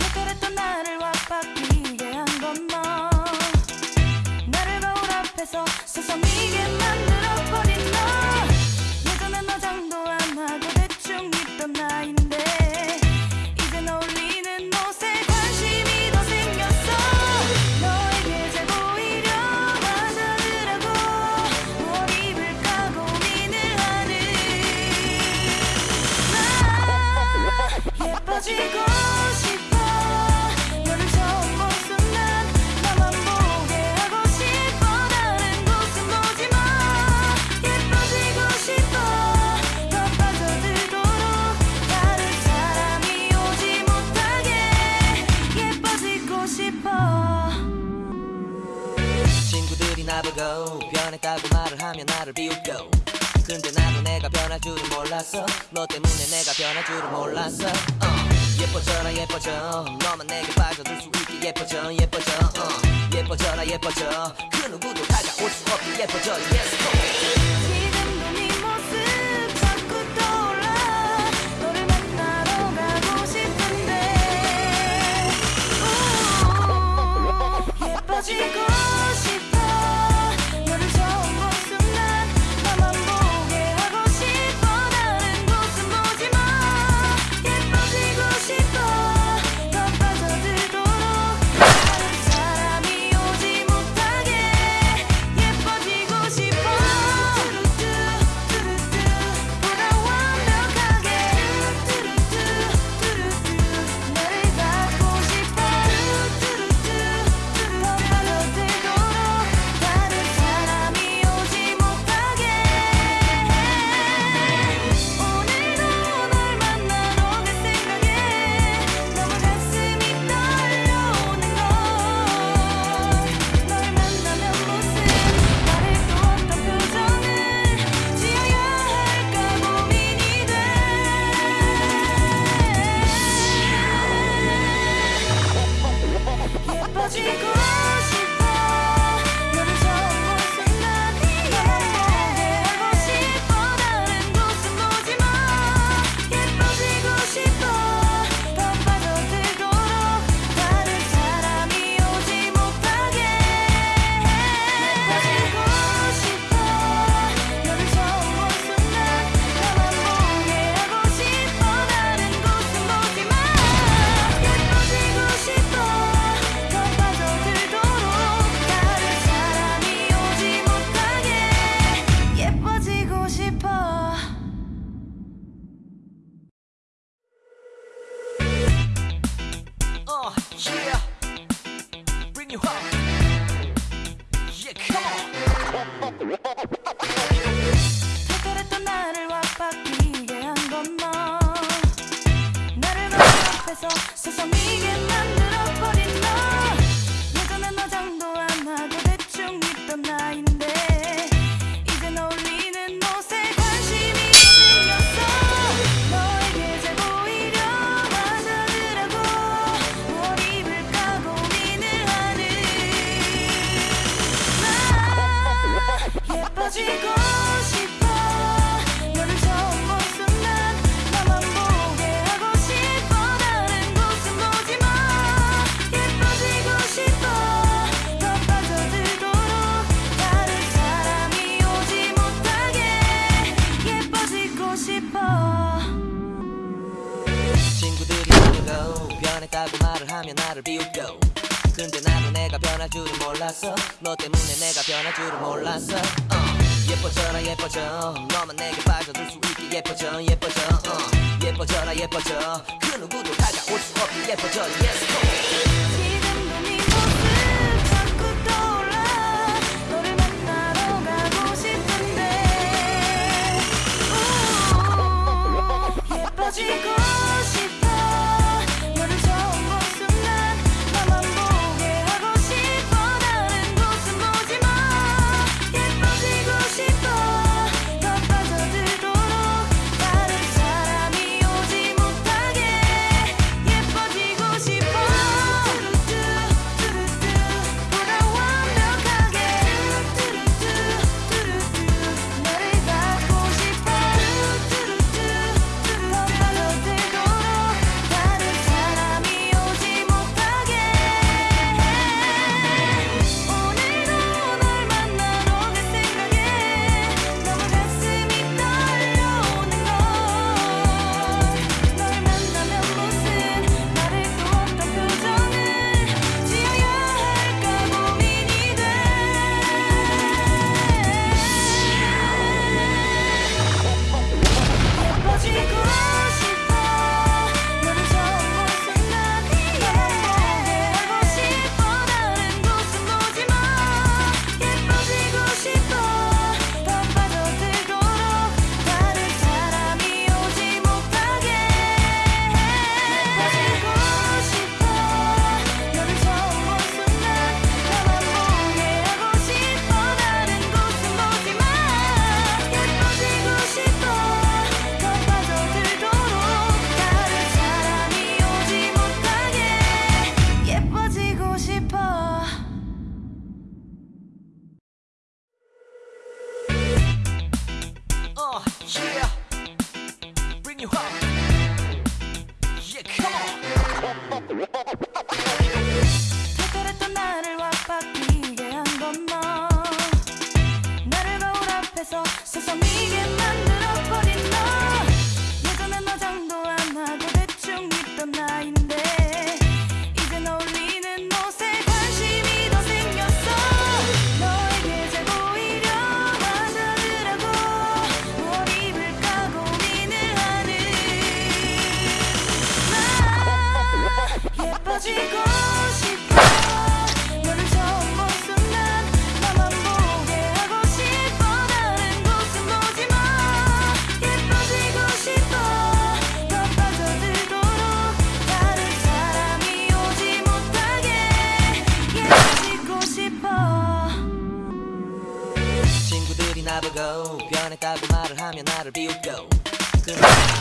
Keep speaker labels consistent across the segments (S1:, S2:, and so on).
S1: 해결했던 나를 와박히게 한건너 나를 거울 앞에서
S2: 서서 미겨 몰랐어. 너 때문에 내가 변할 줄은 몰랐어. uh, 예뻐져라 예뻐져. 너만 내게 빠져들 수 있게 예뻐져 예뻐져. uh, 예뻐져라 예뻐져. 그 누구도 다가올 수 없게 예뻐져 Yes go.
S1: 지금도 네 모습 자꾸 떠올라. 너를 만나러 가고 싶은데. 오, 예뻐지고
S2: Whoa! 몰랐어. 너 때문에 내가 변할 줄은 몰랐어. uh, 예뻐져라 예뻐져. 너만 내게 빠져들 수 있게 예뻐져 예뻐져. uh, 예뻐져라 예뻐져. 그 누구도 다가올 수 없게 예뻐져. Yes
S1: Yeah, bring you home.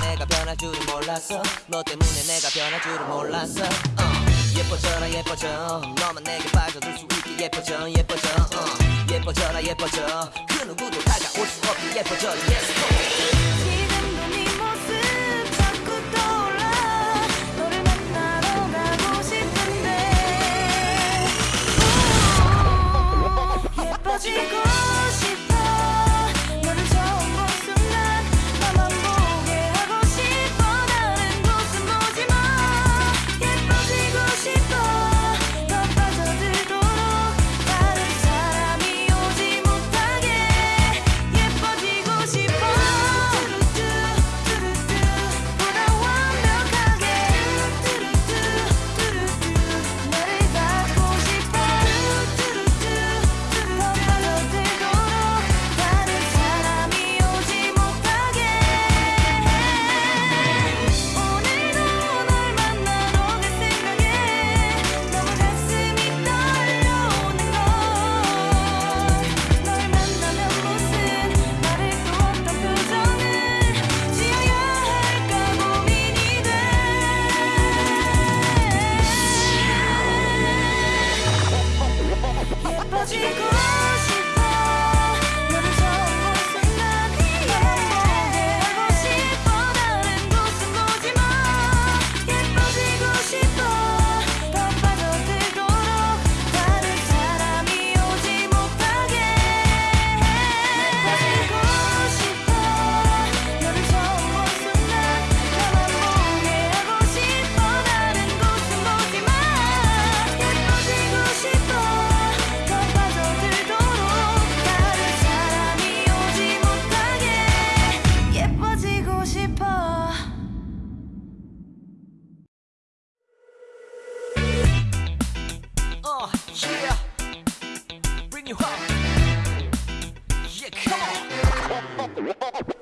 S1: 내가 변할 줄은 몰랐어. 너 때문에 내가 변할 줄은 몰랐어. uh, 예뻐져라 예뻐져. 너만 내게 빠져들 수 있게 예뻐져 예뻐져. uh, 예뻐져라 예뻐져. 그 누구도 다가올 수 없게 예뻐져. Yes you up. Yeah, come on.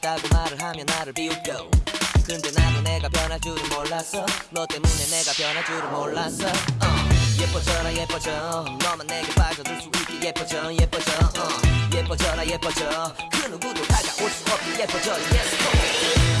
S2: 살다고
S1: 말을 하면 나를 비웃겨. 근데 나도 내가 변할 줄은 몰랐어. 너 때문에 내가 변할 줄은 몰랐어. uh, 예뻐져라 예뻐져. 너만 내게 빠져들 수 있게 예뻐져 예뻐져. uh, 예뻐져라 예뻐져. 그 누구도 다가올 수 없게 예뻐져. Yes